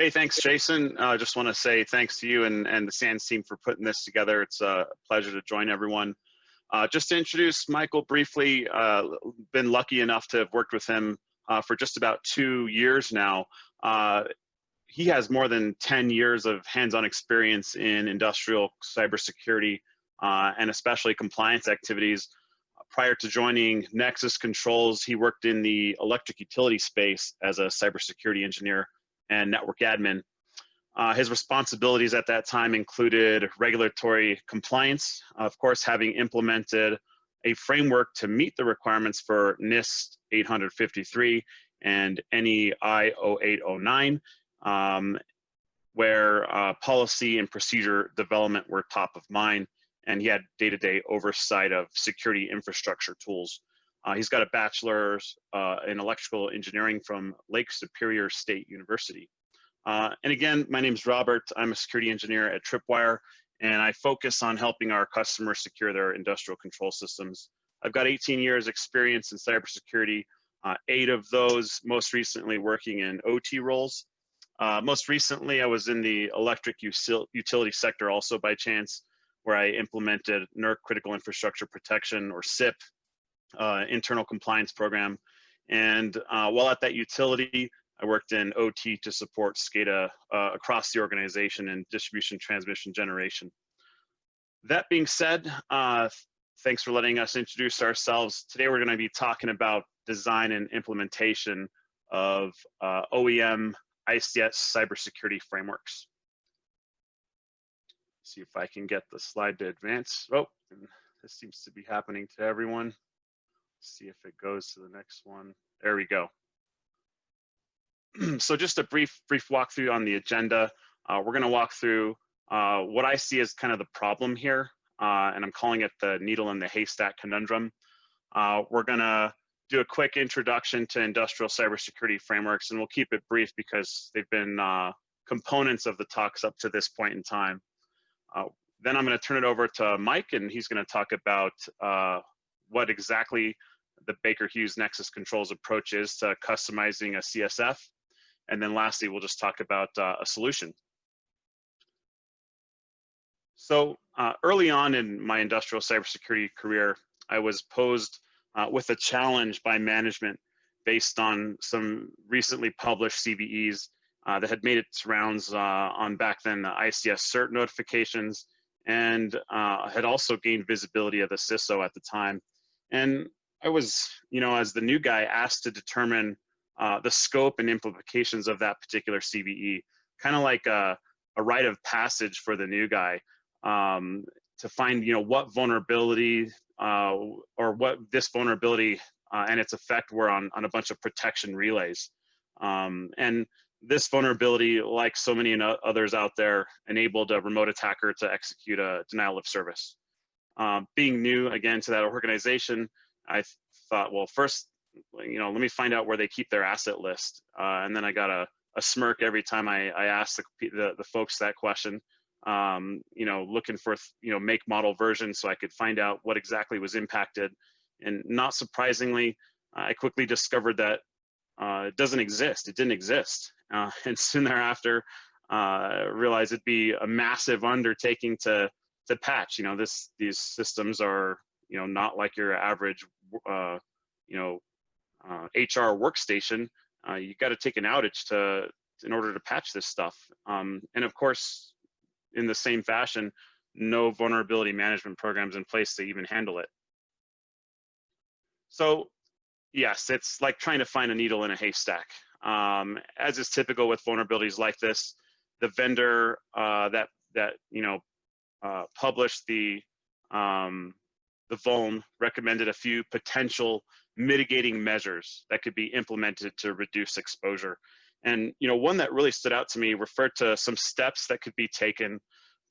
Hey, thanks, Jason. I uh, just want to say thanks to you and, and the SANS team for putting this together. It's a pleasure to join everyone. Uh, just to introduce Michael briefly, uh, been lucky enough to have worked with him uh, for just about two years now. Uh, he has more than 10 years of hands-on experience in industrial cybersecurity uh, and especially compliance activities. Prior to joining Nexus Controls, he worked in the electric utility space as a cybersecurity engineer and network admin. Uh, his responsibilities at that time included regulatory compliance, of course, having implemented a framework to meet the requirements for NIST 853 and NEI 0809, um, where uh, policy and procedure development were top of mind, and he had day-to-day -day oversight of security infrastructure tools. Uh, he's got a bachelor's uh, in electrical engineering from Lake Superior State University. Uh, and again, my name is Robert. I'm a security engineer at Tripwire, and I focus on helping our customers secure their industrial control systems. I've got 18 years experience in cybersecurity, uh, eight of those most recently working in OT roles. Uh, most recently, I was in the electric utility sector also by chance, where I implemented NERC Critical Infrastructure Protection, or CIP, uh, internal compliance program. And uh, while at that utility, I worked in OT to support SCADA uh, across the organization in distribution, transmission, generation. That being said, uh, thanks for letting us introduce ourselves. Today we're gonna be talking about design and implementation of uh, OEM ICS cybersecurity frameworks. See if I can get the slide to advance. Oh, this seems to be happening to everyone see if it goes to the next one. There we go. so just a brief brief walkthrough on the agenda. Uh, we're going to walk through uh, what I see as kind of the problem here, uh, and I'm calling it the needle in the haystack conundrum. Uh, we're going to do a quick introduction to industrial cybersecurity frameworks, and we'll keep it brief because they've been uh, components of the talks up to this point in time. Uh, then I'm going to turn it over to Mike, and he's going to talk about what exactly the Baker Hughes Nexus Controls approach is to customizing a CSF. And then lastly, we'll just talk about uh, a solution. So uh, early on in my industrial cybersecurity career, I was posed uh, with a challenge by management based on some recently published CVEs uh, that had made its rounds uh, on back then the ICS CERT notifications and uh, had also gained visibility of the CISO at the time. And I was, you know, as the new guy asked to determine uh, the scope and implications of that particular CVE, kind of like a, a rite of passage for the new guy um, to find, you know, what vulnerability uh, or what this vulnerability uh, and its effect were on, on a bunch of protection relays. Um, and this vulnerability, like so many others out there, enabled a remote attacker to execute a denial of service. Um, being new again to that organization, I thought, well, first, you know, let me find out where they keep their asset list. Uh, and then I got a, a smirk every time I, I asked the, the, the folks that question, um, you know, looking for, you know, make model version so I could find out what exactly was impacted. And not surprisingly, I quickly discovered that uh, it doesn't exist. It didn't exist. Uh, and soon thereafter, uh, realized it'd be a massive undertaking to to patch. You know, this these systems are you know not like your average uh, you know uh, HR workstation. Uh, you got to take an outage to in order to patch this stuff. Um, and of course, in the same fashion, no vulnerability management programs in place to even handle it. So yes, it's like trying to find a needle in a haystack. Um, as is typical with vulnerabilities like this, the vendor uh, that that you know uh, published the um, the vuln recommended a few potential mitigating measures that could be implemented to reduce exposure. And you know, one that really stood out to me referred to some steps that could be taken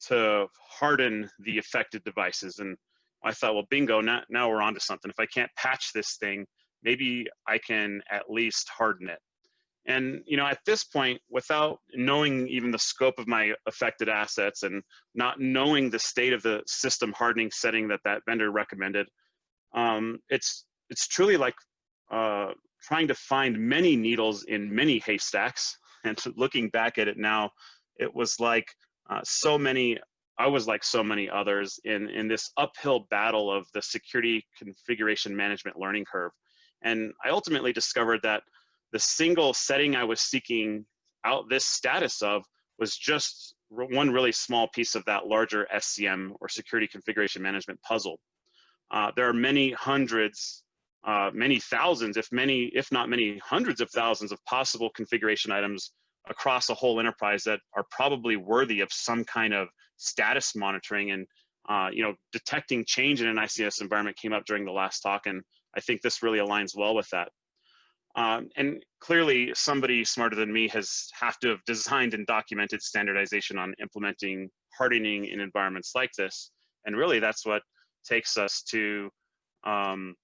to harden the affected devices. And I thought, well, bingo, now, now we're onto something. If I can't patch this thing, maybe I can at least harden it. And you know, at this point, without knowing even the scope of my affected assets and not knowing the state of the system hardening setting that that vendor recommended, um, it's it's truly like uh, trying to find many needles in many haystacks and looking back at it now, it was like uh, so many, I was like so many others in, in this uphill battle of the security configuration management learning curve. And I ultimately discovered that the single setting I was seeking out this status of was just one really small piece of that larger SCM or security configuration management puzzle. Uh, there are many hundreds, uh, many thousands, if many, if not many hundreds of thousands of possible configuration items across a whole enterprise that are probably worthy of some kind of status monitoring and uh, you know detecting change in an ICS environment came up during the last talk, and I think this really aligns well with that. Um, and clearly somebody smarter than me has have to have designed and documented standardization on implementing hardening in environments like this. And really that's what takes us to um,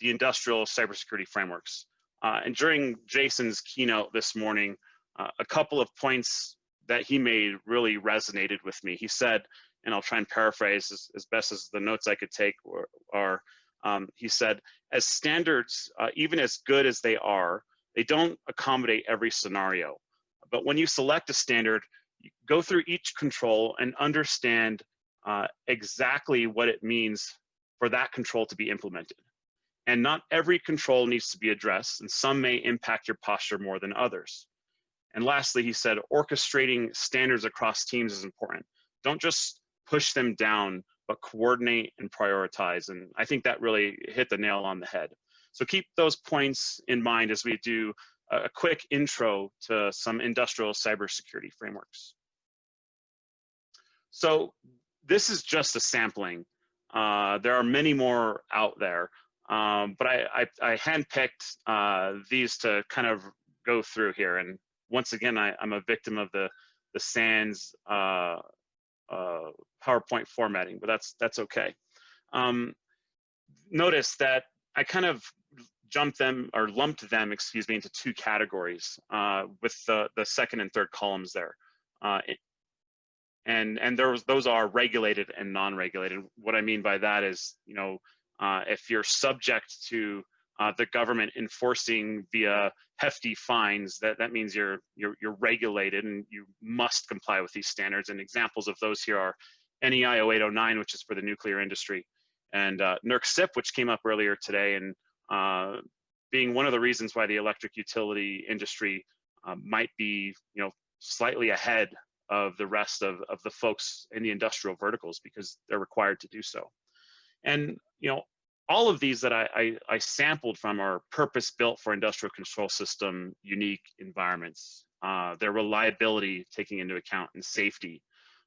the industrial cybersecurity frameworks. Uh, and during Jason's keynote this morning, uh, a couple of points that he made really resonated with me. He said, and I'll try and paraphrase as, as best as the notes I could take are, um, he said, as standards, uh, even as good as they are, they don't accommodate every scenario. But when you select a standard, go through each control and understand uh, exactly what it means for that control to be implemented. And not every control needs to be addressed, and some may impact your posture more than others. And lastly, he said, orchestrating standards across teams is important. Don't just push them down but coordinate and prioritize. And I think that really hit the nail on the head. So keep those points in mind as we do a quick intro to some industrial cybersecurity frameworks. So this is just a sampling. Uh, there are many more out there, um, but I, I, I handpicked uh, these to kind of go through here. And once again, I, am a victim of the, the SANS uh, uh, PowerPoint formatting, but that's that's okay. Um, notice that I kind of jumped them or lumped them, excuse me, into two categories uh, with the the second and third columns there. Uh, and and there was, those are regulated and non-regulated. What I mean by that is, you know, uh, if you're subject to uh, the government enforcing via hefty fines, that, that means you're, you're, you're regulated and you must comply with these standards. And examples of those here are NEI 0809, which is for the nuclear industry, and uh, NERC CIP, which came up earlier today, and uh, being one of the reasons why the electric utility industry um, might be, you know, slightly ahead of the rest of, of the folks in the industrial verticals because they're required to do so. And, you know, all of these that I, I, I sampled from are purpose built for industrial control system unique environments. Uh, their reliability taking into account and safety.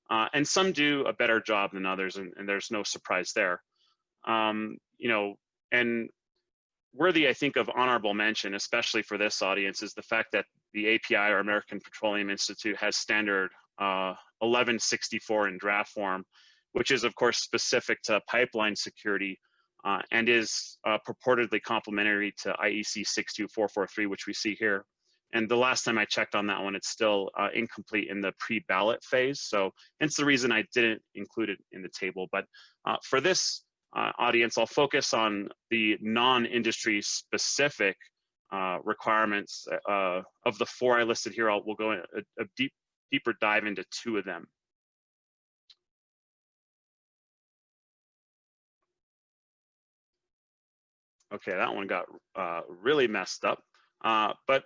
Uh, and some do a better job than others, and, and there's no surprise there. Um, you know, and worthy, I think, of honorable mention, especially for this audience, is the fact that the API or American Petroleum Institute has standard uh, 1164 in draft form, which is, of course, specific to pipeline security uh, and is uh, purportedly complementary to IEC 62443, which we see here. And the last time I checked on that one, it's still uh, incomplete in the pre-ballot phase. So hence the reason I didn't include it in the table. But uh, for this uh, audience, I'll focus on the non-industry specific uh, requirements of the four I listed here. I'll, we'll go a, a deep, deeper dive into two of them. Okay, that one got uh, really messed up. Uh, but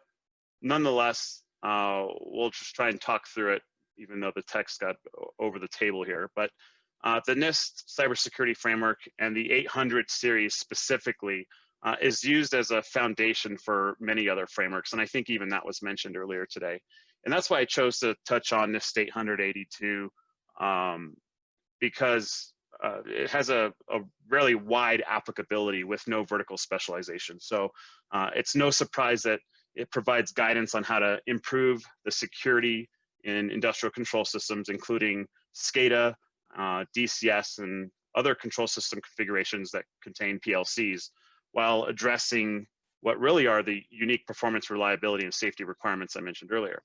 nonetheless, uh, we'll just try and talk through it, even though the text got over the table here. But uh, the NIST cybersecurity framework and the 800 series specifically uh, is used as a foundation for many other frameworks. And I think even that was mentioned earlier today. And that's why I chose to touch on NIST 882 um, because uh, it has a, a really wide applicability with no vertical specialization. So uh, it's no surprise that it provides guidance on how to improve the security in industrial control systems, including SCADA, uh, DCS, and other control system configurations that contain PLCs, while addressing what really are the unique performance, reliability, and safety requirements I mentioned earlier.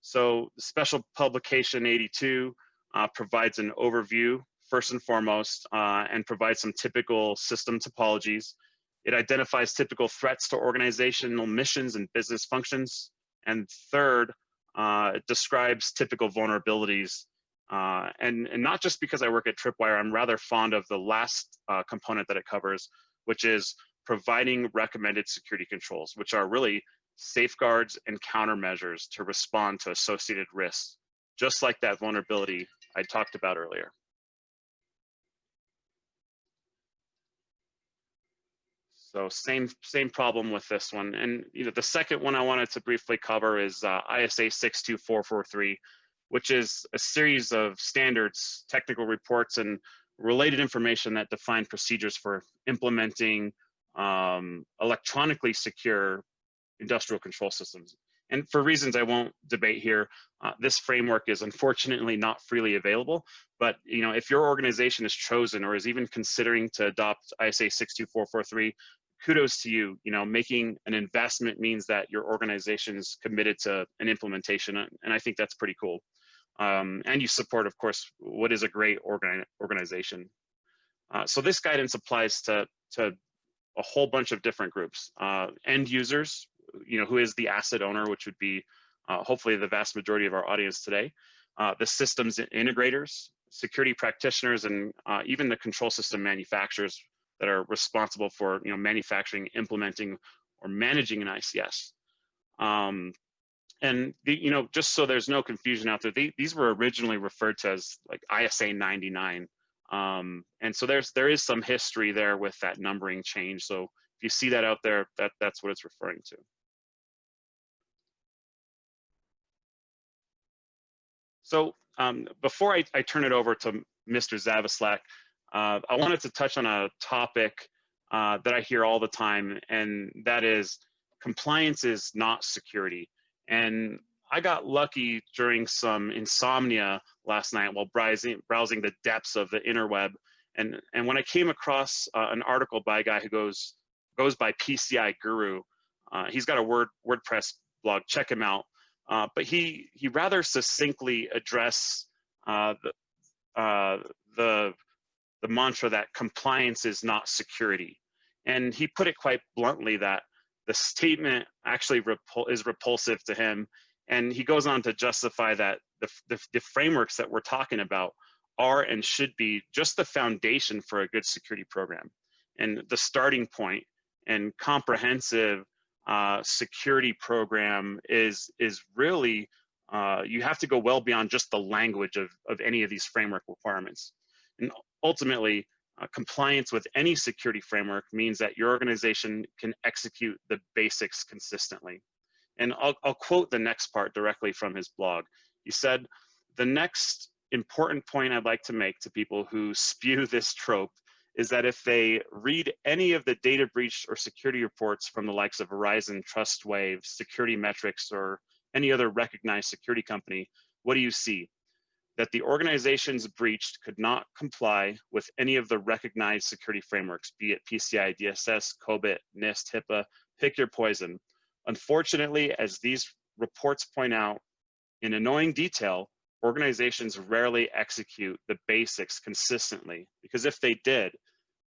So special publication 82 uh, provides an overview first and foremost uh, and provides some typical system topologies. It identifies typical threats to organizational missions and business functions. And third, uh, it describes typical vulnerabilities. Uh, and, and not just because I work at Tripwire, I'm rather fond of the last uh, component that it covers, which is providing recommended security controls, which are really safeguards and countermeasures to respond to associated risks, just like that vulnerability I talked about earlier. So same same problem with this one. And you know, the second one I wanted to briefly cover is uh, ISA 62443, which is a series of standards, technical reports, and related information that define procedures for implementing um, electronically secure industrial control systems. And for reasons I won't debate here, uh, this framework is unfortunately not freely available. But you know, if your organization is chosen or is even considering to adopt ISA 62443, kudos to you. You know, making an investment means that your organization is committed to an implementation, and I think that's pretty cool. Um, and you support, of course, what is a great organ organization. Uh, so this guidance applies to to a whole bunch of different groups. Uh, end users, you know, who is the asset owner, which would be uh, hopefully the vast majority of our audience today. Uh, the systems integrators, security practitioners, and uh, even the control system manufacturers that are responsible for you know manufacturing, implementing, or managing an ICS. Um, and the, you know, just so there's no confusion out there, they, these were originally referred to as like ISA 99. Um, and so there's there is some history there with that numbering change. So if you see that out there, that that's what it's referring to. So um, before I, I, turn it over to Mr. Zavislak, uh, I wanted to touch on a topic uh, that I hear all the time, and that is compliance is not security. And I got lucky during some insomnia last night while browsing, browsing the depths of the interweb. And, and when I came across uh, an article by a guy who goes, goes by PCI Guru, uh, he's got a Word, WordPress blog, check him out. Uh, but he, he rather succinctly addressed uh, the, the, the mantra that compliance is not security. And he put it quite bluntly that the statement actually repul is repulsive to him. And he goes on to justify that the, the, the frameworks that we're talking about are and should be just the foundation for a good security program and the starting point and comprehensive uh, security program is is really uh, you have to go well beyond just the language of, of any of these framework requirements. And ultimately, uh, compliance with any security framework means that your organization can execute the basics consistently. And I'll, I'll quote the next part directly from his blog. He said, the next important point I'd like to make to people who spew this trope is that if they read any of the data breach or security reports from the likes of Verizon, Trustwave, Security Metrics, or any other recognized security company, what do you see? That the organizations breached could not comply with any of the recognized security frameworks, be it PCI DSS, COBIT, NIST, HIPAA, pick your poison. Unfortunately, as these reports point out, in annoying detail, organizations rarely execute the basics consistently because if they did,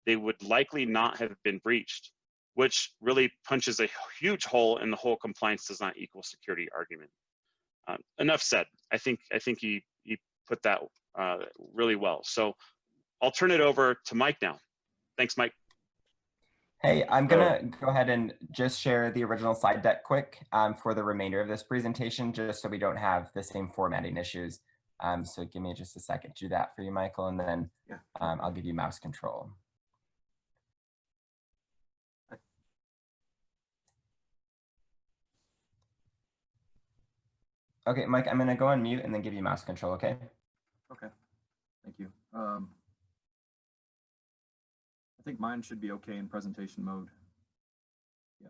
they would likely not have been breached, which really punches a huge hole in the whole compliance does not equal security argument. Um, enough said. I think I think he he put that uh, really well. So I'll turn it over to Mike now. Thanks, Mike. Hey, I'm gonna go ahead and just share the original slide deck quick um, for the remainder of this presentation, just so we don't have the same formatting issues. Um, so give me just a second to do that for you, Michael, and then yeah. um, I'll give you mouse control. Okay, Mike, I'm gonna go on mute and then give you mouse control, okay? Okay, thank you. Um, I think mine should be okay in presentation mode. Yeah.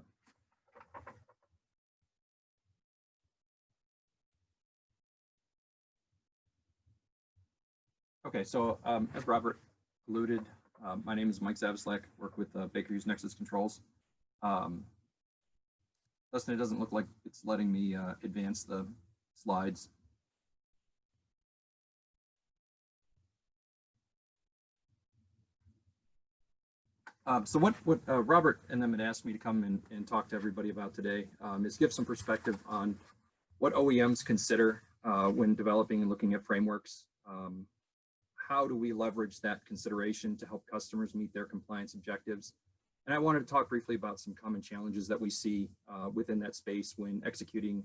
Okay, so um, as Robert alluded, um, my name is Mike Zavislak, work with uh, Baker Hughes Nexus Controls. Um, Dustin, it doesn't look like it's letting me uh, advance the slides. Um, so what, what uh, Robert and them had asked me to come and, and talk to everybody about today um, is give some perspective on what OEMs consider uh, when developing and looking at frameworks. Um, how do we leverage that consideration to help customers meet their compliance objectives? And I wanted to talk briefly about some common challenges that we see uh, within that space when executing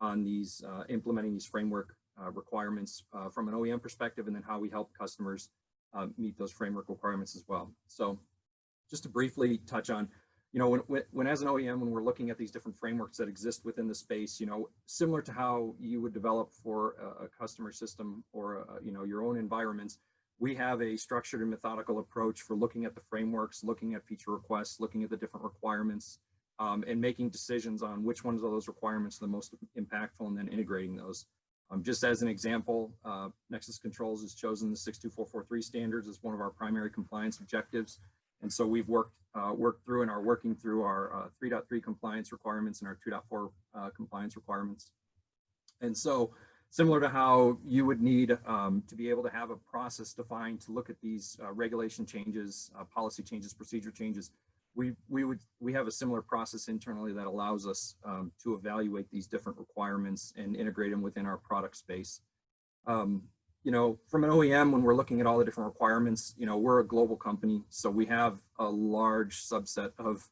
on these, uh, implementing these framework uh, requirements uh, from an OEM perspective, and then how we help customers meet those framework requirements as well. So just to briefly touch on, you know, when, when, when as an OEM, when we're looking at these different frameworks that exist within the space, you know, similar to how you would develop for a, a customer system or, a, you know, your own environments, we have a structured and methodical approach for looking at the frameworks, looking at feature requests, looking at the different requirements, um, and making decisions on which ones of those requirements are the most impactful and then integrating those. Um, just as an example, uh, Nexus Controls has chosen the 62443 standards as one of our primary compliance objectives. And so we've worked uh, worked through and are working through our uh, 3.3 compliance requirements and our 2.4 uh, compliance requirements. And so similar to how you would need um, to be able to have a process defined to look at these uh, regulation changes, uh, policy changes, procedure changes, we, we would we have a similar process internally that allows us um, to evaluate these different requirements and integrate them within our product space. Um, you know, from an OEM, when we're looking at all the different requirements, you know, we're a global company, so we have a large subset of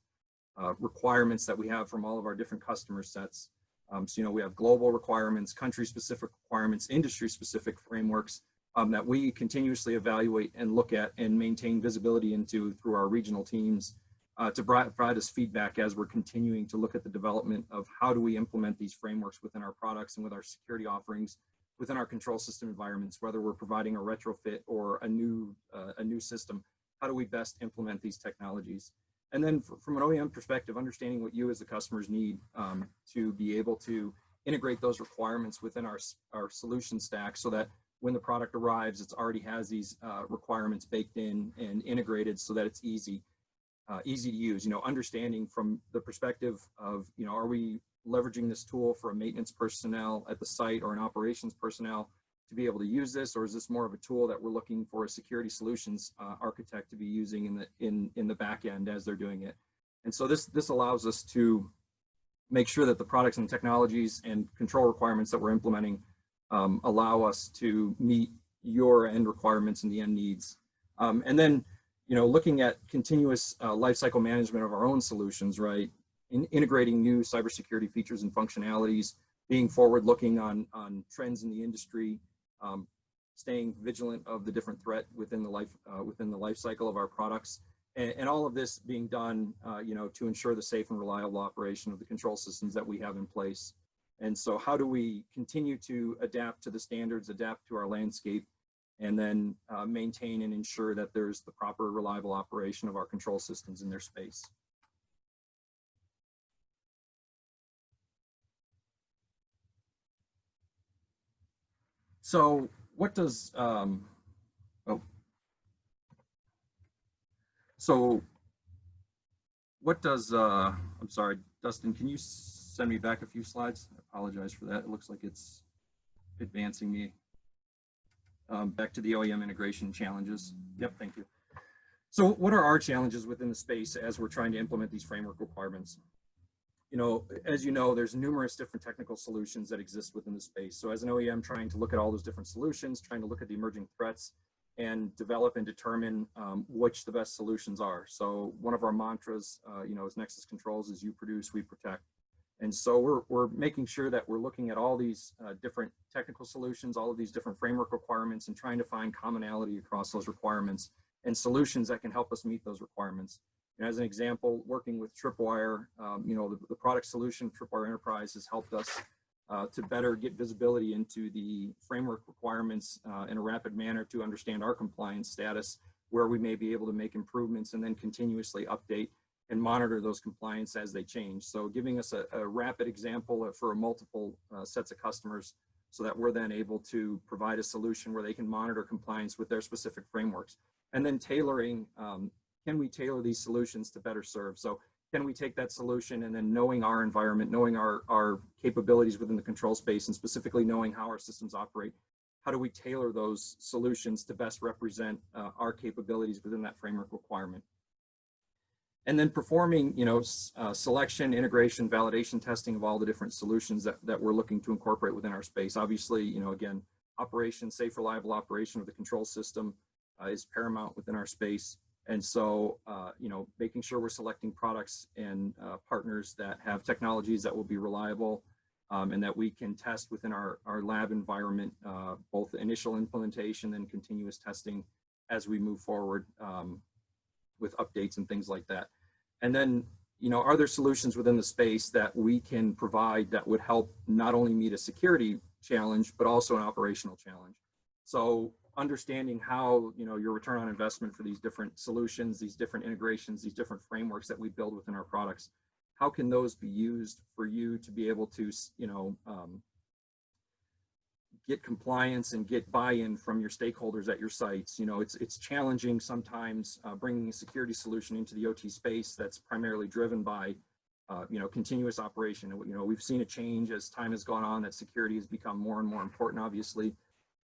uh, requirements that we have from all of our different customer sets. Um, so, you know, we have global requirements, country-specific requirements, industry-specific frameworks um, that we continuously evaluate and look at and maintain visibility into through our regional teams uh, to provide us feedback as we're continuing to look at the development of how do we implement these frameworks within our products and with our security offerings within our control system environments, whether we're providing a retrofit or a new, uh, a new system, how do we best implement these technologies? And then from an OEM perspective, understanding what you as the customers need um, to be able to integrate those requirements within our, our solution stack so that when the product arrives, it already has these uh, requirements baked in and integrated so that it's easy, uh, easy to use, you know, understanding from the perspective of, you know, are we leveraging this tool for a maintenance personnel at the site or an operations personnel to be able to use this, or is this more of a tool that we're looking for a security solutions uh, architect to be using in the in in the back end as they're doing it? And so this this allows us to make sure that the products and technologies and control requirements that we're implementing um, allow us to meet your end requirements and the end needs. Um, and then, you know, looking at continuous uh, lifecycle management of our own solutions, right? In integrating new cybersecurity features and functionalities, being forward looking on, on trends in the industry, um, staying vigilant of the different threat within the life uh, within the life cycle of our products, and, and all of this being done, uh, you know, to ensure the safe and reliable operation of the control systems that we have in place. And so, how do we continue to adapt to the standards, adapt to our landscape, and then uh, maintain and ensure that there's the proper reliable operation of our control systems in their space? So what does, um, oh, so what does, uh, I'm sorry, Dustin, can you send me back a few slides? I apologize for that. It looks like it's advancing me. Um, back to the OEM integration challenges. Yep, thank you. So what are our challenges within the space as we're trying to implement these framework requirements? You know, as you know, there's numerous different technical solutions that exist within the space. So as an OEM trying to look at all those different solutions, trying to look at the emerging threats and develop and determine um, which the best solutions are. So one of our mantras, uh, you know, as Nexus Controls is you produce, we protect. And so we're, we're making sure that we're looking at all these uh, different technical solutions, all of these different framework requirements and trying to find commonality across those requirements and solutions that can help us meet those requirements. And as an example, working with Tripwire, um, you know, the, the, product solution Tripwire Enterprise has helped us uh, to better get visibility into the framework requirements uh, in a rapid manner to understand our compliance status, where we may be able to make improvements and then continuously update and monitor those compliance as they change. So giving us a, a rapid example for multiple uh, sets of customers so that we're then able to provide a solution where they can monitor compliance with their specific frameworks. And then tailoring um, can we tailor these solutions to better serve? So can we take that solution and then knowing our environment, knowing our, our capabilities within the control space and specifically knowing how our systems operate, how do we tailor those solutions to best represent uh, our capabilities within that framework requirement? and then performing, you know, uh, selection, integration, validation testing of all the different solutions that, that we're looking to incorporate within our space. Obviously, you know, again, operation, safe, reliable operation of the control system uh, is paramount within our space. And so, uh, you know, making sure we're selecting products and uh, partners that have technologies that will be reliable um, and that we can test within our, our lab environment, uh, both initial implementation and continuous testing as we move forward um, with updates and things like that. And then, you know, are there solutions within the space that we can provide that would help not only meet a security challenge, but also an operational challenge? So understanding how, you know, your return on investment for these different solutions, these different integrations, these different frameworks that we build within our products, how can those be used for you to be able to, you know, um, get compliance and get buy-in from your stakeholders at your sites. You know, it's it's challenging sometimes uh, bringing a security solution into the OT space that's primarily driven by, uh, you know, continuous operation. You know, we've seen a change as time has gone on that security has become more and more important, obviously,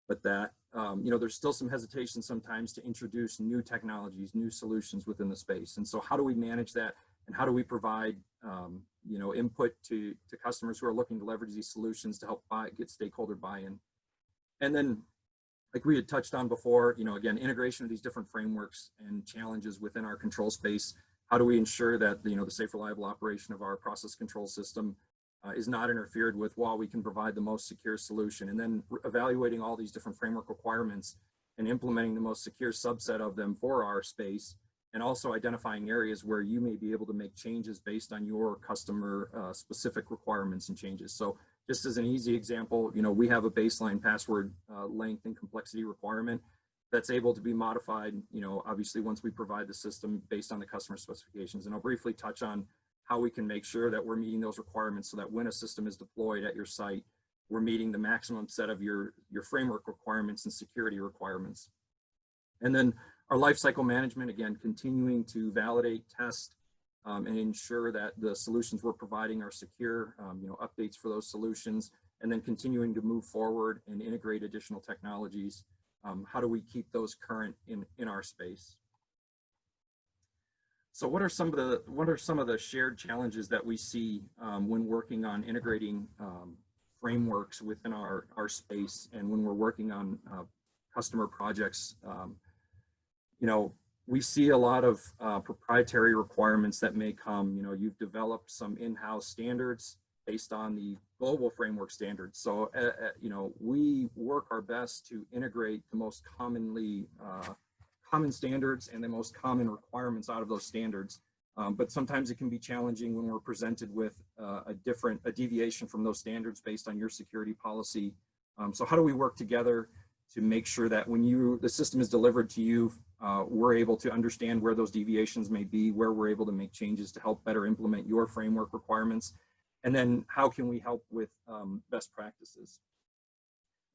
but that, um, you know, there's still some hesitation sometimes to introduce new technologies, new solutions within the space. And so how do we manage that? And how do we provide, um, you know, input to, to customers who are looking to leverage these solutions to help buy, get stakeholder buy-in? And then, like we had touched on before, you know, again, integration of these different frameworks and challenges within our control space. How do we ensure that, you know, the safe, reliable operation of our process control system uh, is not interfered with while we can provide the most secure solution? And then evaluating all these different framework requirements and implementing the most secure subset of them for our space and also identifying areas where you may be able to make changes based on your customer uh, specific requirements and changes. So just as an easy example, you know, we have a baseline password uh, length and complexity requirement that's able to be modified, you know, obviously once we provide the system based on the customer specifications. And I'll briefly touch on how we can make sure that we're meeting those requirements so that when a system is deployed at your site, we're meeting the maximum set of your, your framework requirements and security requirements. And then our lifecycle management, again, continuing to validate, test, um, and ensure that the solutions we're providing are secure, um, you know, updates for those solutions, and then continuing to move forward and integrate additional technologies. Um, how do we keep those current in, in our space? So what are some of the what are some of the shared challenges that we see um, when working on integrating um, frameworks within our, our space and when we're working on uh, customer projects? Um, you know, we see a lot of uh, proprietary requirements that may come, you know, you've developed some in-house standards based on the global framework standards. So, uh, uh, you know, we work our best to integrate the most commonly uh, common standards and the most common requirements out of those standards. Um, but sometimes it can be challenging when we're presented with uh, a different, a deviation from those standards based on your security policy. Um, so how do we work together to make sure that when you, the system is delivered to you uh, we're able to understand where those deviations may be, where we're able to make changes to help better implement your framework requirements, and then how can we help with um, best practices.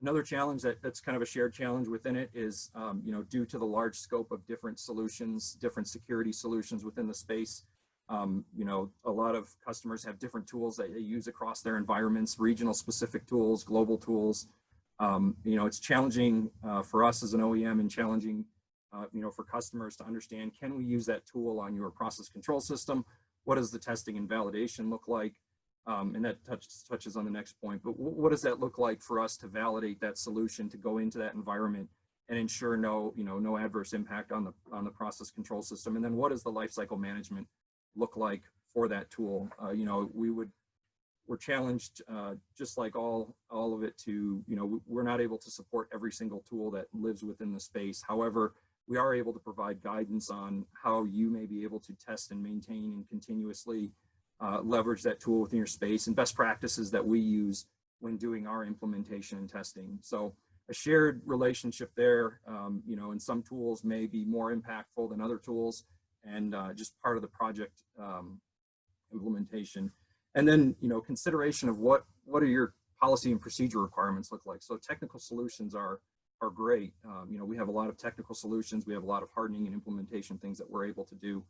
Another challenge that, that's kind of a shared challenge within it is, um, you know, due to the large scope of different solutions, different security solutions within the space, um, you know, a lot of customers have different tools that they use across their environments, regional specific tools, global tools. Um, you know, it's challenging uh, for us as an OEM and challenging uh, you know, for customers to understand, can we use that tool on your process control system? What does the testing and validation look like? Um, and that touch, touches on the next point, but what does that look like for us to validate that solution to go into that environment and ensure no, you know, no adverse impact on the, on the process control system? And then what does the lifecycle management look like for that tool? Uh, you know, we would, we're challenged uh, just like all all of it to you know we're not able to support every single tool that lives within the space however we are able to provide guidance on how you may be able to test and maintain and continuously uh, leverage that tool within your space and best practices that we use when doing our implementation and testing. So a shared relationship there, um, you know, and some tools may be more impactful than other tools and uh, just part of the project um, implementation. And then, you know, consideration of what, what are your policy and procedure requirements look like? So technical solutions are are great. Um, you know, we have a lot of technical solutions. We have a lot of hardening and implementation things that we're able to do.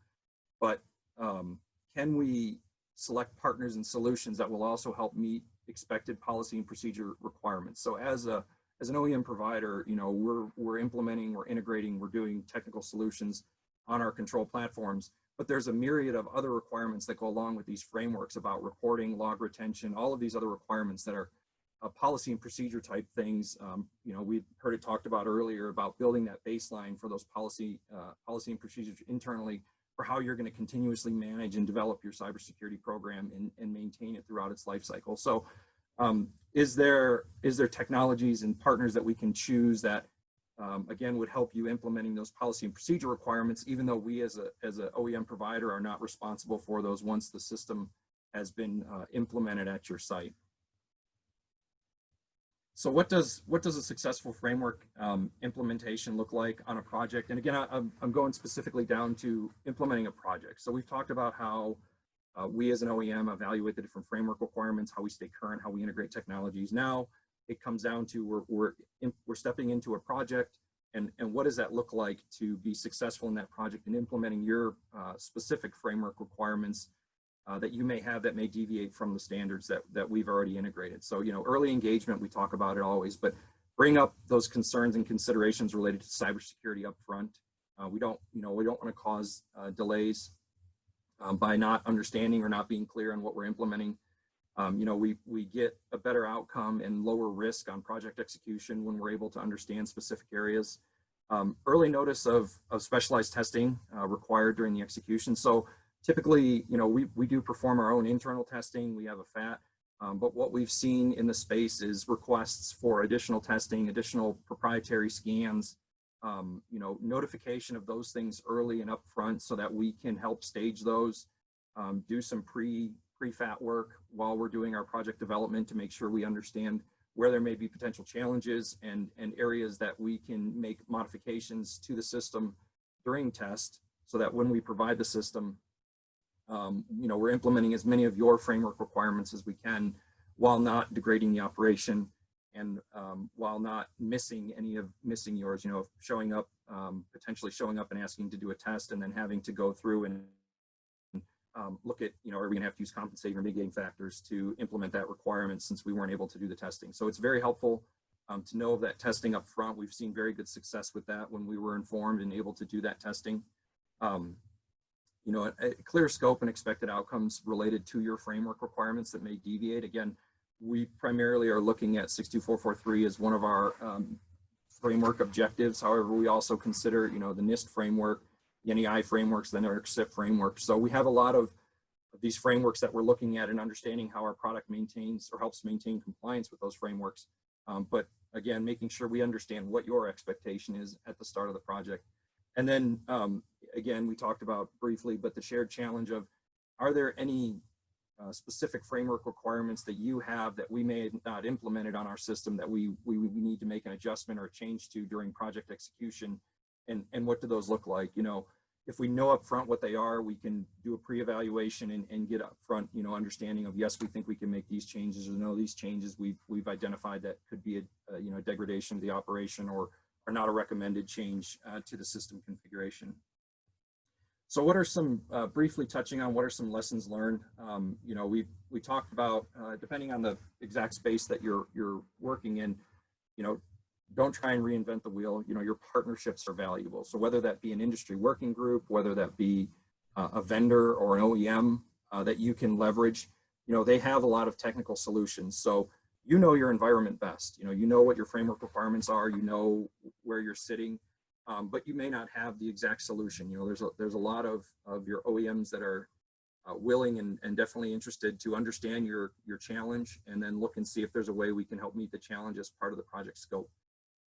But um, can we select partners and solutions that will also help meet expected policy and procedure requirements? So as a as an OEM provider, you know, we're we're implementing, we're integrating, we're doing technical solutions on our control platforms. but there's a myriad of other requirements that go along with these frameworks about reporting, log retention, all of these other requirements that are uh, policy and procedure type things. Um, you know, we heard it talked about earlier about building that baseline for those policy, uh, policy and procedures internally for how you're going to continuously manage and develop your cybersecurity program and, and maintain it throughout its life cycle. So um, is there is there technologies and partners that we can choose that um, again would help you implementing those policy and procedure requirements, even though we as a as an OEM provider are not responsible for those once the system has been uh, implemented at your site. So what does what does a successful framework um, implementation look like on a project? And again, I, I'm, I'm going specifically down to implementing a project. So we've talked about how uh, we as an OEM evaluate the different framework requirements, how we stay current, how we integrate technologies. Now it comes down to we're, we're, in, we're stepping into a project and, and what does that look like to be successful in that project and implementing your uh, specific framework requirements uh, that you may have that may deviate from the standards that, that we've already integrated. So, you know, early engagement, we talk about it always, but bring up those concerns and considerations related to cybersecurity up front. Uh, we don't, you know, we don't want to cause uh, delays um, by not understanding or not being clear on what we're implementing. Um, you know, we, we get a better outcome and lower risk on project execution when we're able to understand specific areas. Um, early notice of, of specialized testing uh, required during the execution. So typically, you know, we, we do perform our own internal testing. We have a FAT, um, but what we've seen in the space is requests for additional testing, additional proprietary scans, um, you know, notification of those things early and upfront so that we can help stage those, um, do some pre pre-FAT work while we're doing our project development to make sure we understand where there may be potential challenges and, and areas that we can make modifications to the system during test so that when we provide the system, um, you know, we're implementing as many of your framework requirements as we can while not degrading the operation and um, while not missing any of missing yours, you know, showing up, um, potentially showing up and asking to do a test and then having to go through and um, look at, you know, are we gonna have to use compensating or mitigating factors to implement that requirement since we weren't able to do the testing. So it's very helpful um, to know of that testing up front. We've seen very good success with that when we were informed and able to do that testing. You know, a, clear scope and expected outcomes related to your framework requirements that may deviate. Again, we primarily are looking at 62443 as one of our um, framework objectives. However, we also consider, you know, the NIST framework, the NEI frameworks, the NERC framework. So we have a lot of, of these frameworks that we're looking at and understanding how our product maintains or helps maintain compliance with those frameworks. Um, but again, making sure we understand what your expectation is at the start of the project. And then um, again, we talked about briefly, but the shared challenge of, are there any uh, specific framework requirements that you have that we may not implemented on our system that we, we, we need to make an adjustment or a change to during project execution? And, and what do those look like? You know, if we know upfront what they are, we can do a pre-evaluation and, and get upfront, you know, understanding of, yes, we think we can make these changes or no, these changes we've, we've identified that could be a, a you know, degradation of the operation or, are not a recommended change uh, to the system configuration. So what are some, uh, briefly touching on what are some lessons learned? Um, you know, we we talked about, uh, depending on the exact space that you're, you're working in, you know, don't try and reinvent the wheel. You know, your partnerships are valuable. So whether that be an industry working group, whether that be uh, a vendor or an OEM uh, that you can leverage, you know, they have a lot of technical solutions. So you know your environment best. You know, you know what your framework requirements are. You know where you're sitting um, but you may not have the exact solution. You know, there's a, there's a lot of, of your OEMs that are uh, willing and, and definitely interested to understand your, your challenge and then look and see if there's a way we can help meet the challenge as part of the project scope.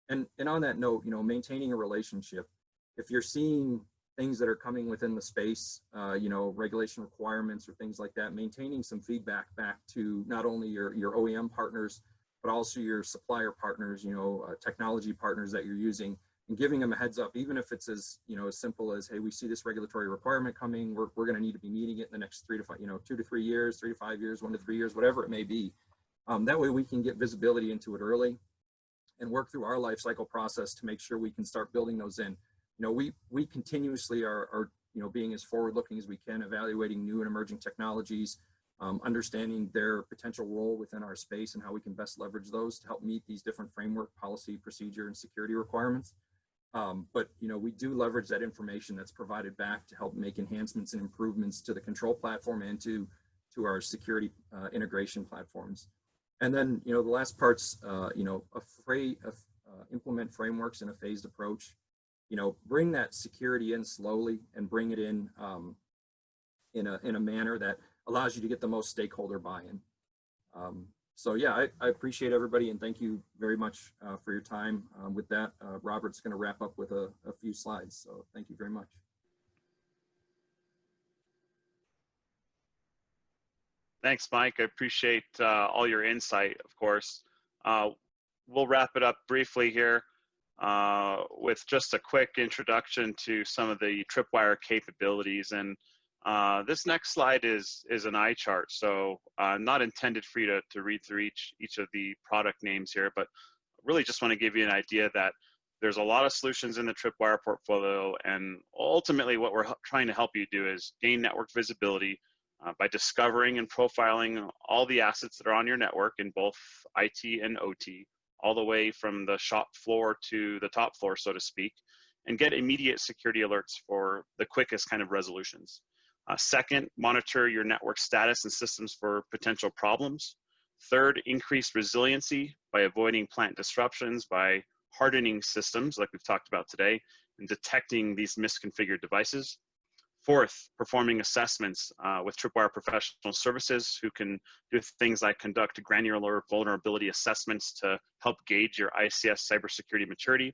And, and on that note, you know, maintaining a relationship, if you're seeing things that are coming within the space, uh, you know, regulation requirements or things like that, maintaining some feedback back to not only your, your OEM partners, but also your supplier partners, you know, uh, technology partners that you're using and giving them a heads up, even if it's as, you know, as simple as, hey, we see this regulatory requirement coming, we're, we're going to need to be meeting it in the next three to five, you know, two to three years, three to five years, one to three years, whatever it may be. Um, that way we can get visibility into it early and work through our life cycle process to make sure we can start building those in. You know, we, we continuously are, are you know, being as forward looking as we can, evaluating new and emerging technologies, um, understanding their potential role within our space and how we can best leverage those to help meet these different framework, policy, procedure, and security requirements. Um, but you know, we do leverage that information that's provided back to help make enhancements and improvements to the control platform and to to our security uh, integration platforms. And then you know, the last part's uh, you know, a fra- a, uh, implement frameworks in a phased approach. You know, bring that security in slowly and bring it in um, in a in a manner that allows you to get the most stakeholder buy-in. Um, so yeah, I, I appreciate everybody and thank you very much uh, for your time. Um, with that, uh, Robert's going to wrap up with a, a few slides. So thank you very much. Thanks, Mike. I appreciate uh, all your insight, of course. Uh, we'll wrap it up briefly here uh, with just a quick introduction to some of the Tripwire capabilities. And uh, this next slide is is an eye chart, so uh, not intended for you to, to read through each each of the product names here, but really just want to give you an idea that there's a lot of solutions in the Tripwire portfolio, and ultimately what we're trying to help you do is gain network visibility uh, by discovering and profiling all the assets that are on your network in both IT and OT, all the way from the shop floor to the top floor, so to speak, and get immediate security alerts for the quickest kind of resolutions. Uh, second, monitor your network status and systems for potential problems. Third, increase resiliency by avoiding plant disruptions, by hardening systems like we've talked about today, and detecting these misconfigured devices. Fourth, performing assessments uh, with Tripwire Professional Services who can do things like conduct granular vulnerability assessments to help gauge your ICS cybersecurity maturity.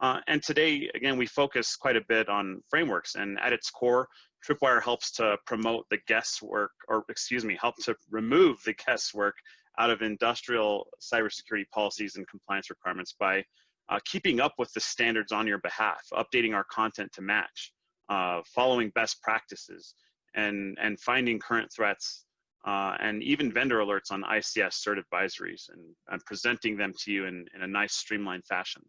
Uh, and today, again, we focus quite a bit on frameworks and at its core, Tripwire helps to promote the guesswork, or excuse me, help to remove the guesswork out of industrial cybersecurity policies and compliance requirements by uh, keeping up with the standards on your behalf, updating our content to match, uh, following best practices, and, and finding current threats, uh, and even vendor alerts on ICS cert advisories and, and presenting them to you in, in a nice streamlined fashion.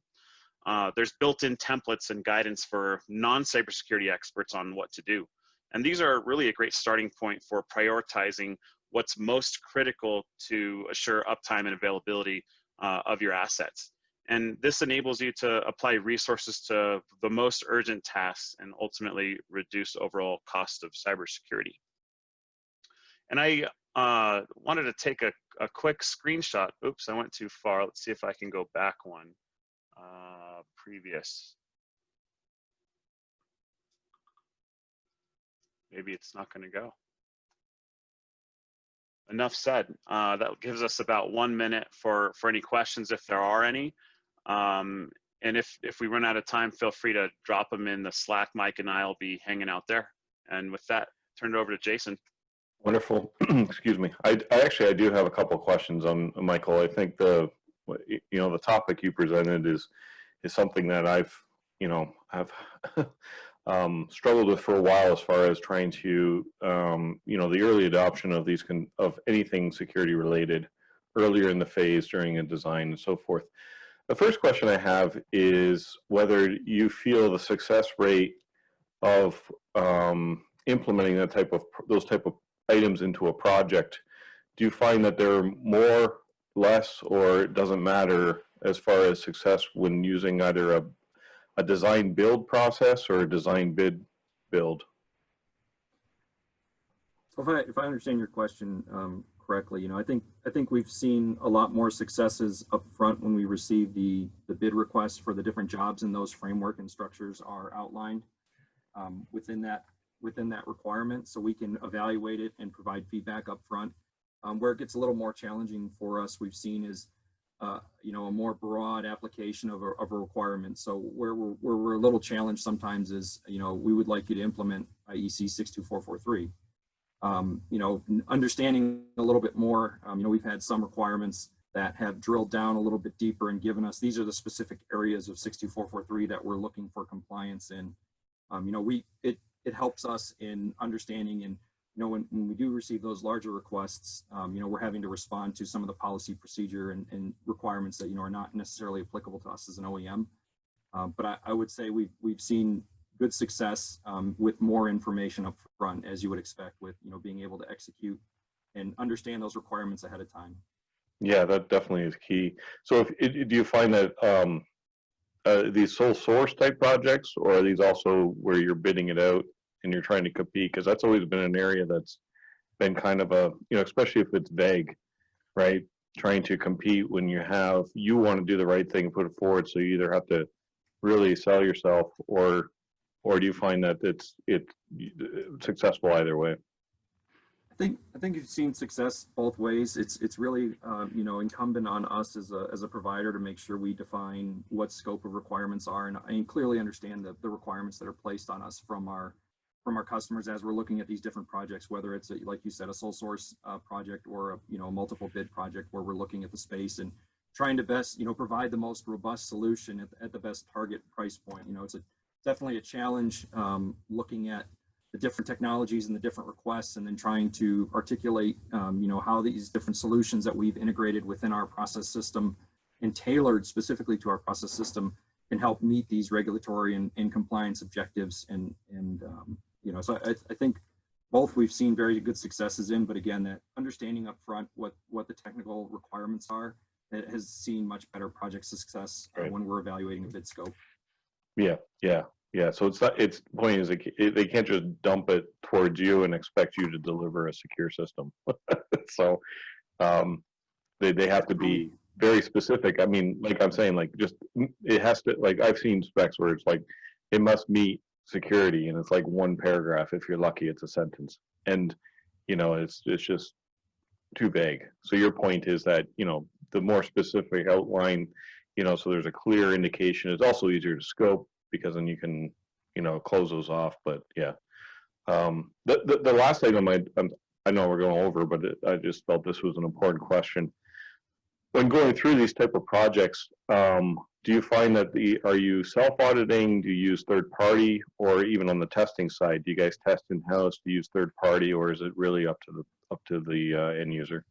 Uh, there's built-in templates and guidance for non-cybersecurity experts on what to do. And these are really a great starting point for prioritizing what's most critical to assure uptime and availability uh, of your assets. And this enables you to apply resources to the most urgent tasks and ultimately reduce overall cost of cybersecurity. And I uh, wanted to take a, a quick screenshot. Oops, I went too far. Let's see if I can go back one. Uh, previous. Maybe it's not going to go. Enough said. Uh, that gives us about one minute for, for any questions if there are any. Um, and if, if we run out of time, feel free to drop them in the Slack. Mike and I will be hanging out there. And with that, turn it over to Jason. Wonderful. Excuse me. I, I, actually I do have a couple questions on Michael. I think the you know the topic you presented is is something that I've you know I've um, struggled with for a while as far as trying to, um, you know, the early adoption of these, can of anything security related earlier in the phase during a design and so forth. The first question I have is whether you feel the success rate of um, implementing that type of, those type of items into a project, do you find that they're more, less, or it doesn't matter as far as success when using either a a design build process or a design bid build? If I, if I understand your question um, correctly, you know, I think I think we've seen a lot more successes up front when we receive the the bid requests for the different jobs and those framework and structures are outlined um, within that within that requirement, so we can evaluate it and provide feedback up front. Um, where it gets a little more challenging for us, we've seen is uh, you know, a more broad application of a, of a requirement. So where we're, where we're a little challenged sometimes is, you know, we would like you to implement IEC 62443. Um, you know, understanding a little bit more, um, you know, we've had some requirements that have drilled down a little bit deeper and given us, these are the specific areas of 62443 that we're looking for compliance in. Um, you know, we, it, it helps us in understanding and you know, when, when we do receive those larger requests, um, you know, we're having to respond to some of the policy procedure and, and, requirements that, you know, are not necessarily applicable to us as an OEM. Um, but I, I, would say we've, we've seen good success um, with more information up front, as you would expect with, you know, being able to execute and understand those requirements ahead of time. Yeah, that definitely is key. So if, do you find that, um, uh, these sole source type projects, or are these also where you're bidding it out and you're trying to compete? Because that's always been an area that's been kind of a, you know, especially if it's vague, right? Trying to compete when you have, you want to do the right thing and put it forward, so you either have to really sell yourself or, or do you find that it's, it's successful either way? I think I think you've seen success both ways. It's it's really um, you know incumbent on us as a as a provider to make sure we define what scope of requirements are and, and clearly understand the, the requirements that are placed on us from our from our customers as we're looking at these different projects, whether it's a, like you said, a sole source uh, project or a you know a multiple bid project where we're looking at the space and trying to best you know provide the most robust solution at, at the best target price point. You know, it's a definitely a challenge um, looking at the different technologies and the different requests and then trying to articulate um, you know how these different solutions that we've integrated within our process system and tailored specifically to our process system can help meet these regulatory and, and compliance objectives and and um, you know so I, I think both we've seen very good successes in but again that understanding up front what what the technical requirements are it has seen much better project success Right. when we're evaluating a bid scope Yeah, yeah, yeah. So it's not, it's, point is, they ca- they can't just dump it towards you and expect you to deliver a secure system. So, um, they, they have to be very specific. I mean, like I'm saying, like just, it has to, like, I've seen specs where it's like, it must meet security and it's like one paragraph. If you're lucky, it's a sentence. And, you know, it's, it's just too vague. So your point is that, you know, the more specific outline, you know, so there's a clear indication. It's also easier to scope because then you can, you know, close those off. But yeah, um, the, the the last item I I know we're going over, but it, I just felt this was an important question. When going through these type of projects, um, do you find that the are you self auditing? Do you use third party, or even on the testing side, do you guys test in house? Do you use third party, or is it really up to the up to the uh, end user?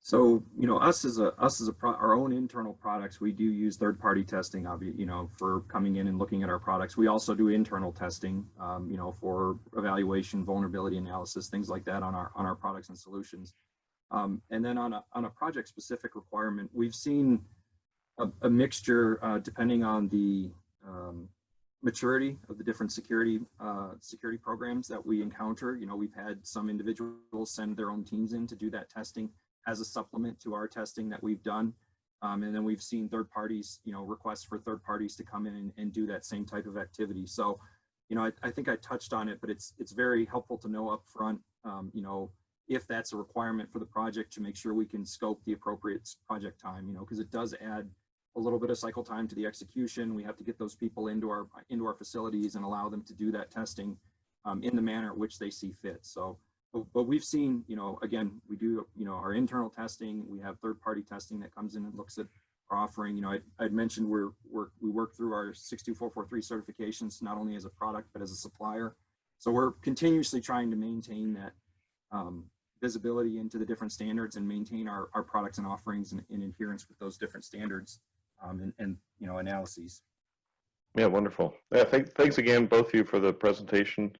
So, you know, us as a us as a pro, our own internal products, we do use third-party testing, obvi- you know, for coming in and looking at our products. We also do internal testing, um, you know, for evaluation, vulnerability analysis, things like that on our on our products and solutions. Um, and then on a on a project-specific requirement, we've seen a, a mixture uh, depending on the um, maturity of the different security uh, security programs that we encounter. You know, we've had some individuals send their own teams in to do that testing as a supplement to our testing that we've done. Um, and then we've seen third parties, you know, requests for third parties to come in and, and do that same type of activity. So, you know, I, I think I touched on it, but it's it's very helpful to know up front, um, you know, if that's a requirement for the project to make sure we can scope the appropriate project time, you know, because it does add a little bit of cycle time to the execution. We have to get those people into our into our facilities and allow them to do that testing um, in the manner which they see fit. So, but, but we've seen, you know, again, we do, you know, our internal testing, we have third-party testing that comes in and looks at our offering. You know, I, I'd mentioned we're, we're, we work through our 62443 certifications, not only as a product, but as a supplier. So we're continuously trying to maintain that um, visibility into the different standards and maintain our, our products and offerings in, in adherence with those different standards um, and, and, you know, analyses. Yeah, wonderful. Yeah, thank, thanks again, both of you, for the presentation.